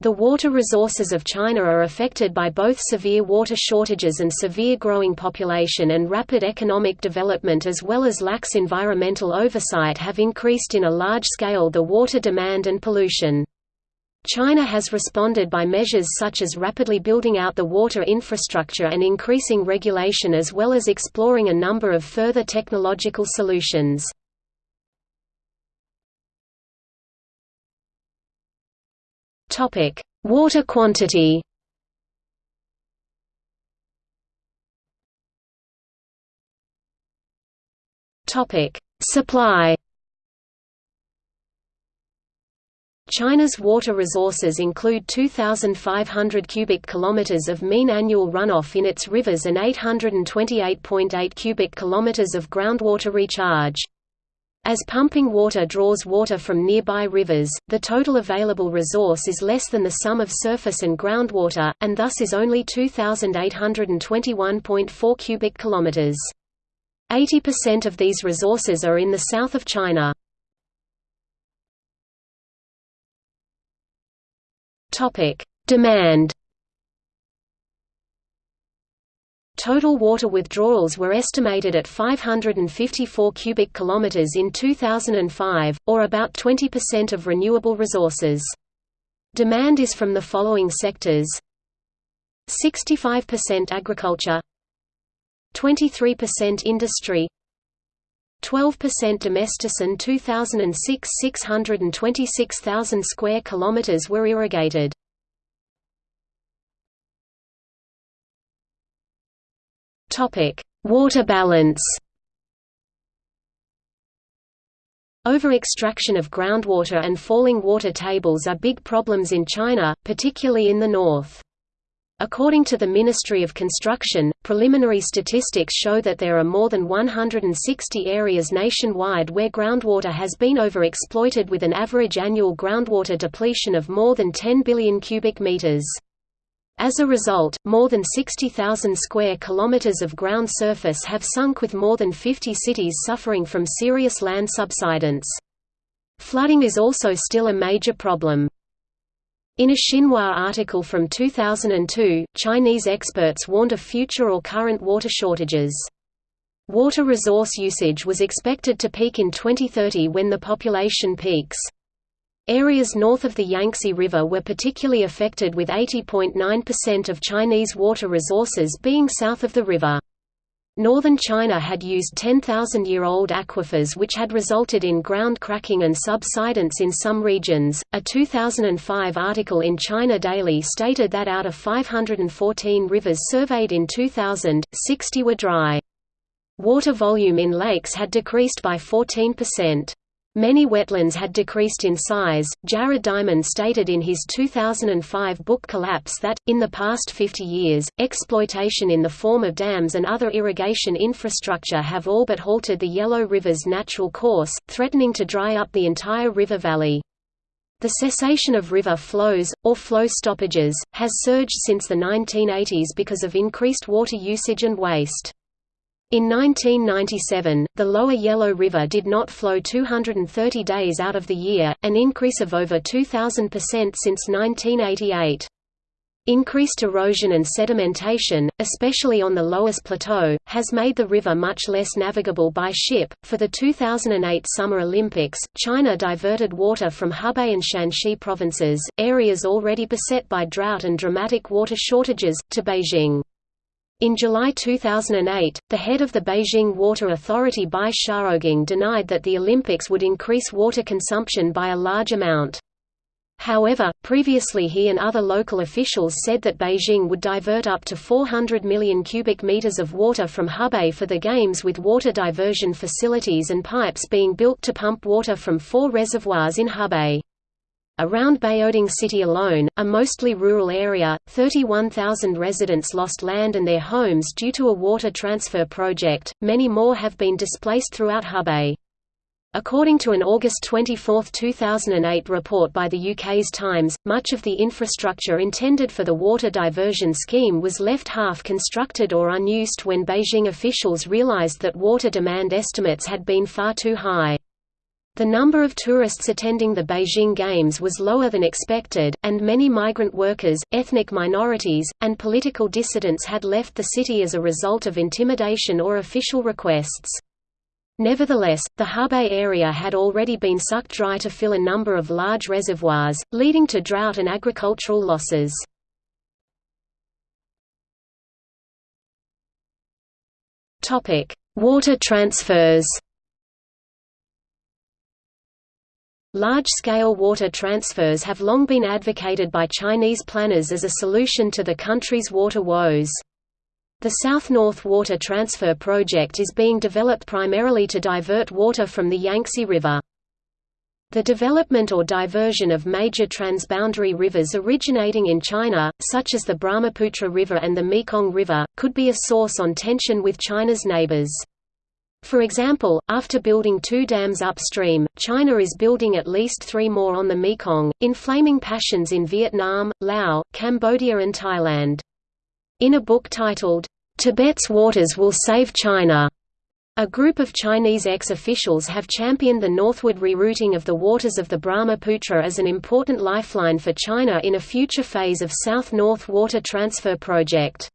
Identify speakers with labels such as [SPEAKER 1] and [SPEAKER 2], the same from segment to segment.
[SPEAKER 1] The water resources of China are affected by both severe water shortages and severe growing population and rapid economic development as well as lax environmental oversight have increased in a large scale the water demand and pollution. China has responded by measures such as rapidly building out the water infrastructure and increasing regulation as well as exploring a number of further technological solutions. Topic: Water quantity. Topic: Supply. China's water resources include 2,500 cubic kilometers of mean annual runoff in its rivers and 828.8 cubic kilometers of groundwater recharge. As pumping water draws water from nearby rivers, the total available resource is less than the sum of surface and groundwater, and thus is only 2,821.4 cubic kilometers. 80% of these resources are in the south of China. Demand Total water withdrawals were estimated at 554 cubic kilometers in 2005, or about 20% of renewable resources. Demand is from the following sectors 65% agriculture 23% industry 12% domestic. domesticin 2006 626,000 square kilometers were irrigated Water balance. Over-extraction of groundwater and falling water tables are big problems in China, particularly in the north. According to the Ministry of Construction, preliminary statistics show that there are more than 160 areas nationwide where groundwater has been overexploited with an average annual groundwater depletion of more than 10 billion cubic meters. As a result, more than 60,000 square kilometers of ground surface have sunk with more than 50 cities suffering from serious land subsidence. Flooding is also still a major problem. In a Xinhua article from 2002, Chinese experts warned of future or current water shortages. Water resource usage was expected to peak in 2030 when the population peaks. Areas north of the Yangtze River were particularly affected with 80.9% of Chinese water resources being south of the river. Northern China had used 10,000-year-old aquifers which had resulted in ground cracking and subsidence in some regions. A 2005 article in China Daily stated that out of 514 rivers surveyed in 2000, 60 were dry. Water volume in lakes had decreased by 14%. Many wetlands had decreased in size. Jared Diamond stated in his 2005 book Collapse that, in the past 50 years, exploitation in the form of dams and other irrigation infrastructure have all but halted the Yellow River's natural course, threatening to dry up the entire river valley. The cessation of river flows, or flow stoppages, has surged since the 1980s because of increased water usage and waste. In 1997, the lower Yellow River did not flow 230 days out of the year, an increase of over 2,000% since 1988. Increased erosion and sedimentation, especially on the loess plateau, has made the river much less navigable by ship. For the 2008 Summer Olympics, China diverted water from Hebei and Shanxi provinces, areas already beset by drought and dramatic water shortages, to Beijing. In July 2008, the head of the Beijing Water Authority Bai Xiaogang denied that the Olympics would increase water consumption by a large amount. However, previously he and other local officials said that Beijing would divert up to 400 million cubic meters of water from Hebei for the Games with water diversion facilities and pipes being built to pump water from four reservoirs in Hebei. Around Baoding city alone, a mostly rural area, 31,000 residents lost land and their homes due to a water transfer project, many more have been displaced throughout Hebei. According to an August 24, 2008 report by the UK's Times, much of the infrastructure intended for the water diversion scheme was left half constructed or unused when Beijing officials realised that water demand estimates had been far too high. The number of tourists attending the Beijing Games was lower than expected, and many migrant workers, ethnic minorities, and political dissidents had left the city as a result of intimidation or official requests. Nevertheless, the Hebei area had already been sucked dry to fill a number of large reservoirs, leading to drought and agricultural losses. Water transfers Large-scale water transfers have long been advocated by Chinese planners as a solution to the country's water woes. The South-North Water Transfer Project is being developed primarily to divert water from the Yangtze River. The development or diversion of major transboundary rivers originating in China, such as the Brahmaputra River and the Mekong River, could be a source on tension with China's neighbors. For example, after building two dams upstream, China is building at least three more on the Mekong, inflaming passions in Vietnam, Laos, Cambodia and Thailand. In a book titled, "'Tibet's Waters Will Save China' A group of Chinese ex-officials have championed the northward rerouting of the waters of the Brahmaputra as an important lifeline for China in a future phase of South-North Water Transfer Project.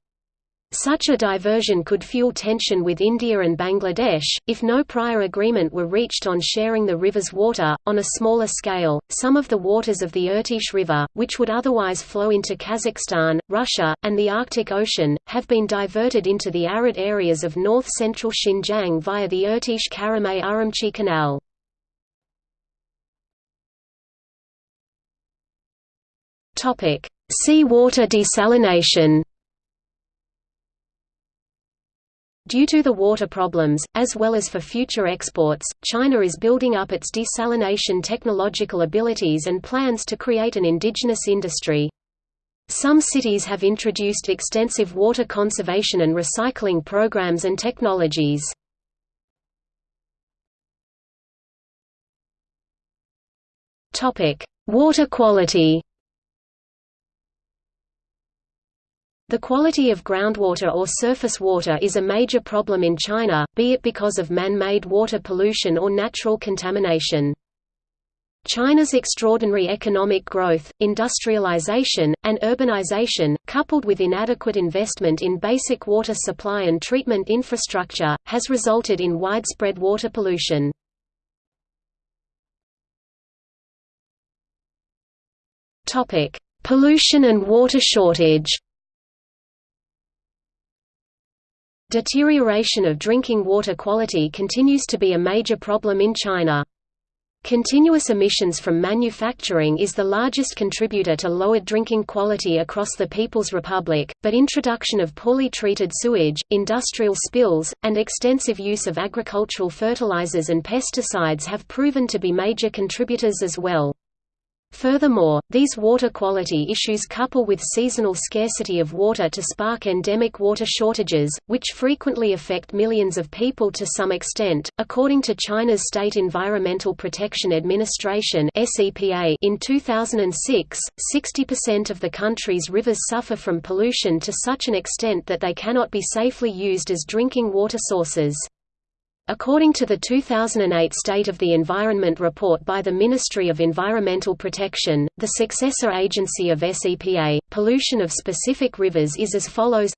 [SPEAKER 1] Such a diversion could fuel tension with India and Bangladesh, if no prior agreement were reached on sharing the river's water. On a smaller scale, some of the waters of the Irtysh River, which would otherwise flow into Kazakhstan, Russia, and the Arctic Ocean, have been diverted into the arid areas of north-central Xinjiang via the Irtysh-Karamay-Urumqi Canal. Sea water desalination Due to the water problems, as well as for future exports, China is building up its desalination technological abilities and plans to create an indigenous industry. Some cities have introduced extensive water conservation and recycling programs and technologies. Water quality The quality of groundwater or surface water is a major problem in China, be it because of man-made water pollution or natural contamination. China's extraordinary economic growth, industrialization, and urbanization, coupled with inadequate investment in basic water supply and treatment infrastructure, has resulted in widespread water pollution. Pollution and water shortage Deterioration of drinking water quality continues to be a major problem in China. Continuous emissions from manufacturing is the largest contributor to lowered drinking quality across the People's Republic, but introduction of poorly treated sewage, industrial spills, and extensive use of agricultural fertilizers and pesticides have proven to be major contributors as well. Furthermore, these water quality issues couple with seasonal scarcity of water to spark endemic water shortages, which frequently affect millions of people to some extent. According to China's State Environmental Protection Administration in 2006, 60% of the country's rivers suffer from pollution to such an extent that they cannot be safely used as drinking water sources. According to the 2008 State of the Environment report by the Ministry of Environmental Protection, the successor agency of SEPA, pollution of specific rivers is as follows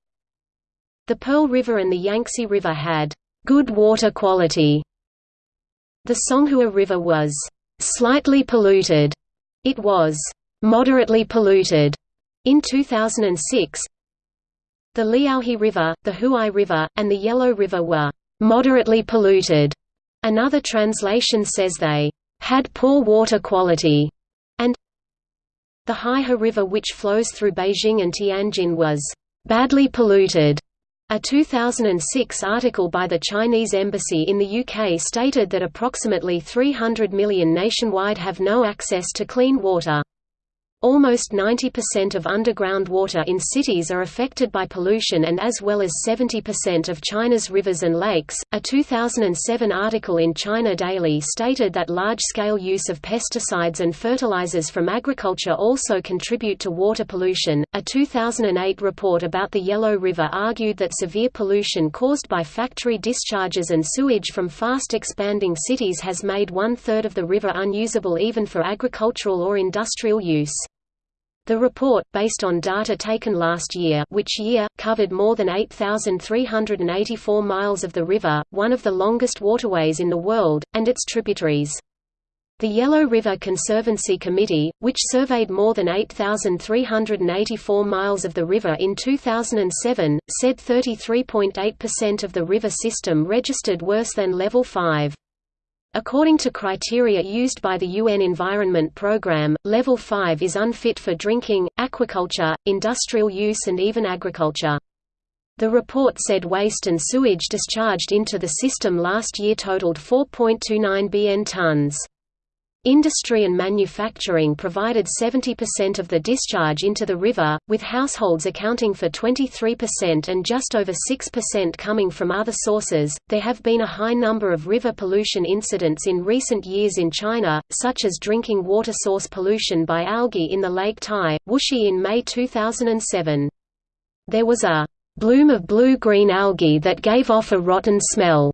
[SPEAKER 1] The Pearl River and the Yangtze River had good water quality. The Songhua River was slightly polluted. It was moderately polluted in 2006. The Liaohe River, the Huai River, and the Yellow River were moderately polluted. Another translation says they had poor water quality, and the Haihe River which flows through Beijing and Tianjin was badly polluted. A 2006 article by the Chinese embassy in the UK stated that approximately 300 million nationwide have no access to clean water. Almost 90% of underground water in cities are affected by pollution and as well as 70% of China's rivers and lakes. A 2007 article in China Daily stated that large-scale use of pesticides and fertilizers from agriculture also contribute to water pollution. A 2008 report about the Yellow River argued that severe pollution caused by factory discharges and sewage from fast expanding cities has made one-third of the river unusable even for agricultural or industrial use. The report, based on data taken last year which year, covered more than 8,384 miles of the river, one of the longest waterways in the world, and its tributaries. The Yellow River Conservancy Committee, which surveyed more than 8,384 miles of the river in 2007, said 33.8% of the river system registered worse than level 5. According to criteria used by the UN Environment Programme, Level 5 is unfit for drinking, aquaculture, industrial use and even agriculture. The report said waste and sewage discharged into the system last year totaled 4.29 bn tons. Industry and manufacturing provided 70% of the discharge into the river, with households accounting for 23% and just over 6% coming from other sources. There have been a high number of river pollution incidents in recent years in China, such as drinking water source pollution by algae in the Lake Tai, Wuxi in May 2007. There was a bloom of blue-green algae that gave off a rotten smell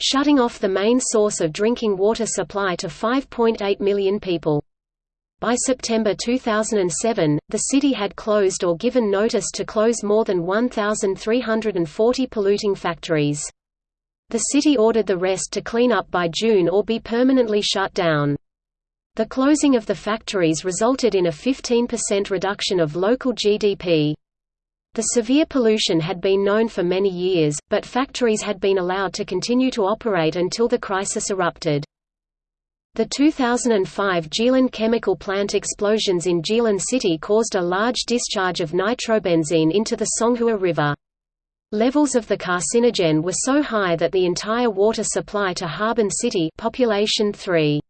[SPEAKER 1] shutting off the main source of drinking water supply to 5.8 million people. By September 2007, the city had closed or given notice to close more than 1,340 polluting factories. The city ordered the rest to clean up by June or be permanently shut down. The closing of the factories resulted in a 15% reduction of local GDP. The severe pollution had been known for many years, but factories had been allowed to continue to operate until the crisis erupted. The 2005 Jilin chemical plant explosions in Jilin City caused a large discharge of nitrobenzene into the Songhua River. Levels of the carcinogen were so high that the entire water supply to Harbin City population 3.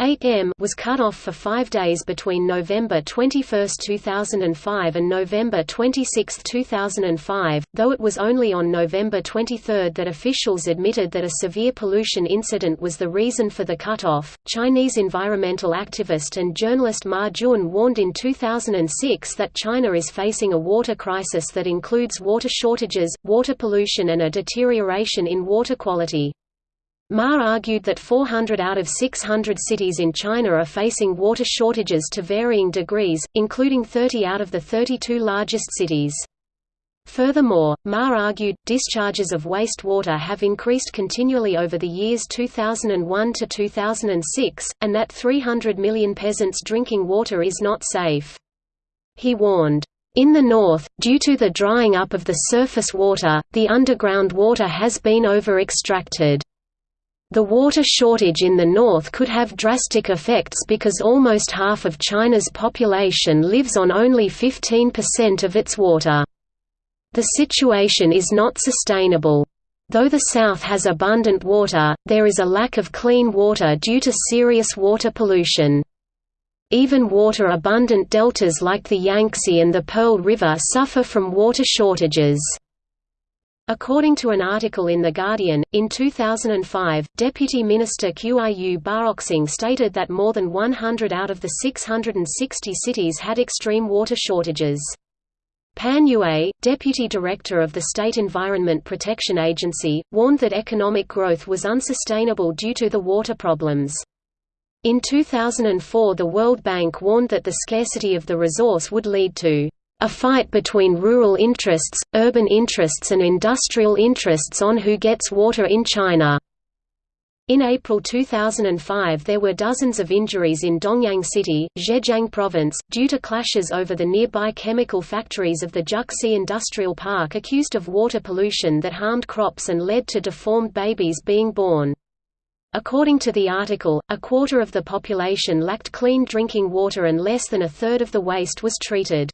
[SPEAKER 1] 8M was cut off for five days between November 21, 2005 and November 26, 2005, though it was only on November 23 that officials admitted that a severe pollution incident was the reason for the cut-off. Chinese environmental activist and journalist Ma Jun warned in 2006 that China is facing a water crisis that includes water shortages, water pollution and a deterioration in water quality. Ma argued that 400 out of 600 cities in China are facing water shortages to varying degrees, including 30 out of the 32 largest cities. Furthermore, Ma argued, discharges of wastewater have increased continually over the years 2001 to 2006, and that 300 million peasants drinking water is not safe. He warned, in the north, due to the drying up of the surface water, the underground water has been over-extracted. The water shortage in the north could have drastic effects because almost half of China's population lives on only 15% of its water. The situation is not sustainable. Though the south has abundant water, there is a lack of clean water due to serious water pollution. Even water-abundant deltas like the Yangtze and the Pearl River suffer from water shortages. According to an article in The Guardian, in 2005, Deputy Minister Qiu Baoxing stated that more than 100 out of the 660 cities had extreme water shortages. Pan Yue, deputy director of the State Environment Protection Agency, warned that economic growth was unsustainable due to the water problems. In 2004 the World Bank warned that the scarcity of the resource would lead to a fight between rural interests, urban interests and industrial interests on who gets water in China. In April 2005 there were dozens of injuries in Dongyang City, Zhejiang Province, due to clashes over the nearby chemical factories of the Juxi Industrial Park accused of water pollution that harmed crops and led to deformed babies being born. According to the article, a quarter of the population lacked clean drinking water and less than a third of the waste was treated.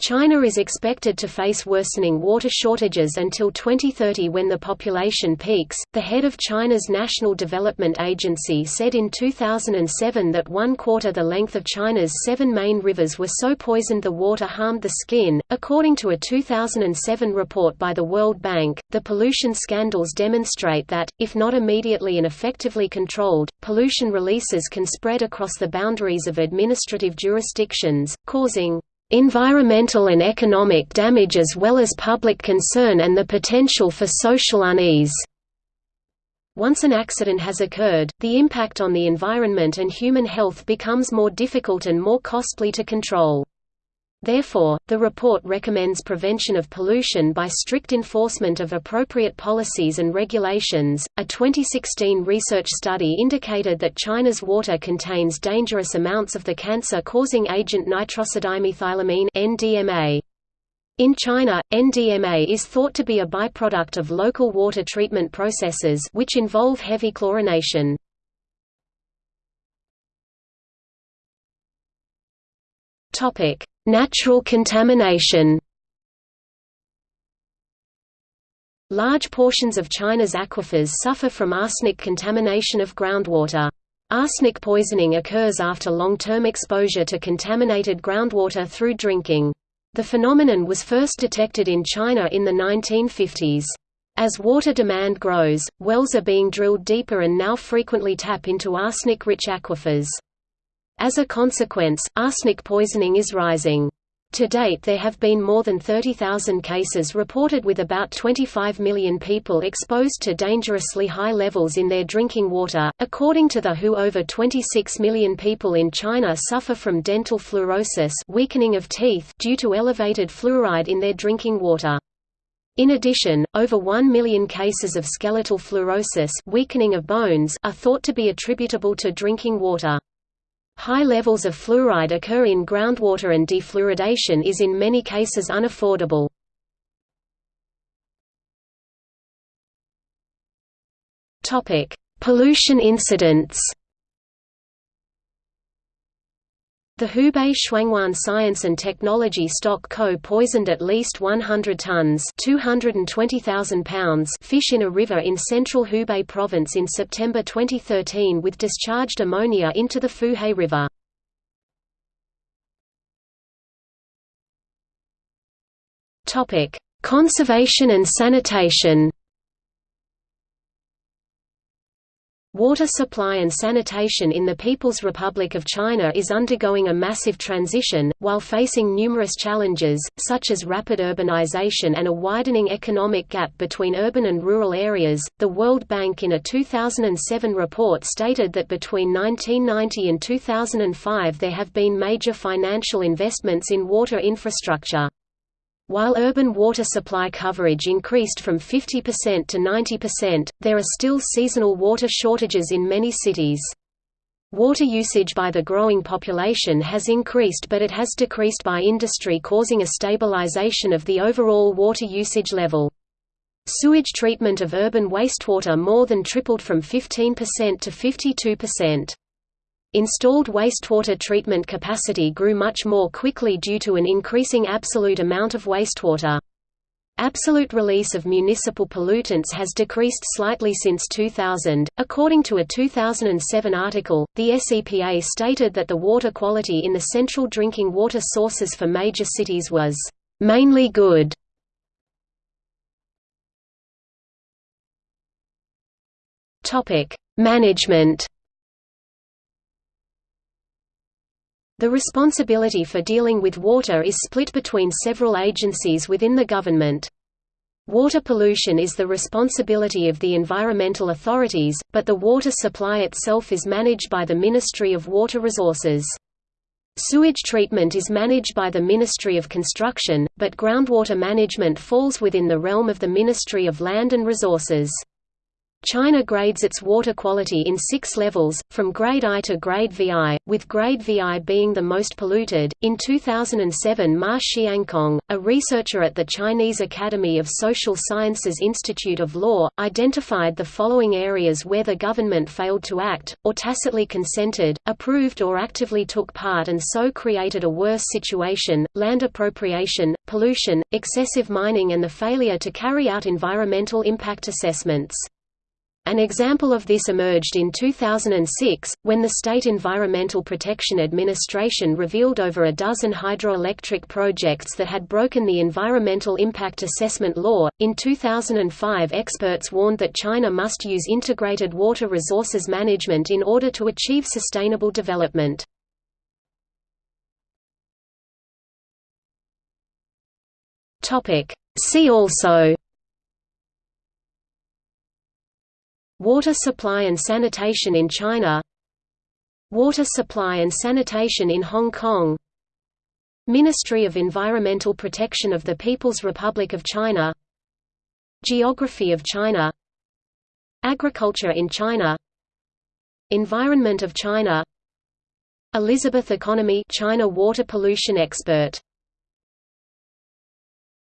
[SPEAKER 1] China is expected to face worsening water shortages until 2030 when the population peaks. The head of China's National Development Agency said in 2007 that one quarter the length of China's seven main rivers were so poisoned the water harmed the skin. According to a 2007 report by the World Bank, the pollution scandals demonstrate that, if not immediately and effectively controlled, pollution releases can spread across the boundaries of administrative jurisdictions, causing environmental and economic damage as well as public concern and the potential for social unease. Once an accident has occurred, the impact on the environment and human health becomes more difficult and more costly to control. Therefore, the report recommends prevention of pollution by strict enforcement of appropriate policies and regulations. A 2016 research study indicated that China's water contains dangerous amounts of the cancer-causing agent nitrosodimethylamine (NDMA). In China, NDMA is thought to be a byproduct of local water treatment processes which involve heavy chlorination. Topic: Natural contamination Large portions of China's aquifers suffer from arsenic contamination of groundwater. Arsenic poisoning occurs after long-term exposure to contaminated groundwater through drinking. The phenomenon was first detected in China in the 1950s. As water demand grows, wells are being drilled deeper and now frequently tap into arsenic-rich aquifers. As a consequence, arsenic poisoning is rising. To date there have been more than 30,000 cases reported with about 25 million people exposed to dangerously high levels in their drinking water. According to the WHO over 26 million people in China suffer from dental fluorosis weakening of teeth due to elevated fluoride in their drinking water. In addition, over 1 million cases of skeletal fluorosis weakening of bones are thought to be attributable to drinking water. High levels of fluoride occur in groundwater and defluoridation is in many cases unaffordable. Pollution incidents The Hubei Shuangwan Science and Technology Stock Co. poisoned at least 100 tons pounds fish in a river in central Hubei province in September 2013 with discharged ammonia into the Fuhe River. Conservation and sanitation Water supply and sanitation in the People's Republic of China is undergoing a massive transition, while facing numerous challenges, such as rapid urbanization and a widening economic gap between urban and rural areas. The World Bank in a 2007 report stated that between 1990 and 2005 there have been major financial investments in water infrastructure. While urban water supply coverage increased from 50% to 90%, there are still seasonal water shortages in many cities. Water usage by the growing population has increased but it has decreased by industry causing a stabilization of the overall water usage level. Sewage treatment of urban wastewater more than tripled from 15% to 52%. Installed wastewater treatment capacity grew much more quickly due to an increasing absolute amount of wastewater. Absolute release of municipal pollutants has decreased slightly since 2000. According to a 2007 article, the SEPA stated that the water quality in the central drinking water sources for major cities was mainly good. Topic: Management The responsibility for dealing with water is split between several agencies within the government. Water pollution is the responsibility of the environmental authorities, but the water supply itself is managed by the Ministry of Water Resources. Sewage treatment is managed by the Ministry of Construction, but groundwater management falls within the realm of the Ministry of Land and Resources. China grades its water quality in six levels, from grade I to grade VI, with grade VI being the most polluted. In 2007, Ma Xiangkong, a researcher at the Chinese Academy of Social Sciences Institute of Law, identified the following areas where the government failed to act, or tacitly consented, approved, or actively took part and so created a worse situation land appropriation, pollution, excessive mining, and the failure to carry out environmental impact assessments. An example of this emerged in 2006, when the State Environmental Protection Administration revealed over a dozen hydroelectric projects that had broken the Environmental Impact Assessment Law. In 2005, experts warned that China must use integrated water resources management in order to achieve sustainable development. See also Water supply and sanitation in China Water supply and sanitation in Hong Kong Ministry of Environmental Protection of the People's Republic of China Geography of China Agriculture in China Environment of China Elizabeth Economy China water pollution expert